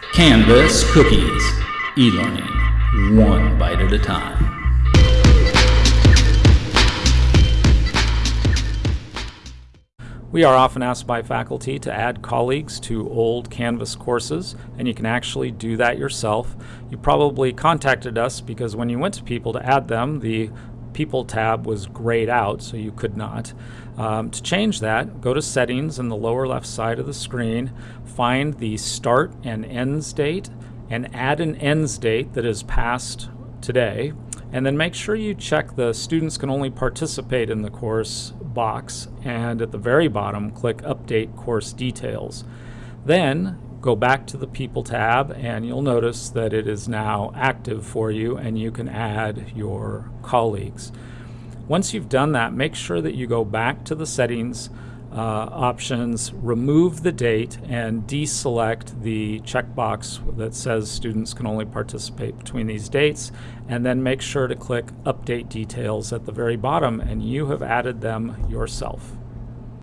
Canvas Cookies. E-learning, one bite at a time. We are often asked by faculty to add colleagues to old Canvas courses, and you can actually do that yourself. You probably contacted us because when you went to people to add them, the People tab was grayed out, so you could not. Um, to change that, go to Settings in the lower left side of the screen, find the Start and Ends date, and add an ends date that is past today. And then make sure you check the Students Can Only Participate in the Course box, and at the very bottom, click Update Course Details. Then go back to the People tab and you'll notice that it is now active for you and you can add your colleagues. Once you've done that, make sure that you go back to the settings uh, options, remove the date, and deselect the checkbox that says students can only participate between these dates, and then make sure to click Update Details at the very bottom, and you have added them yourself.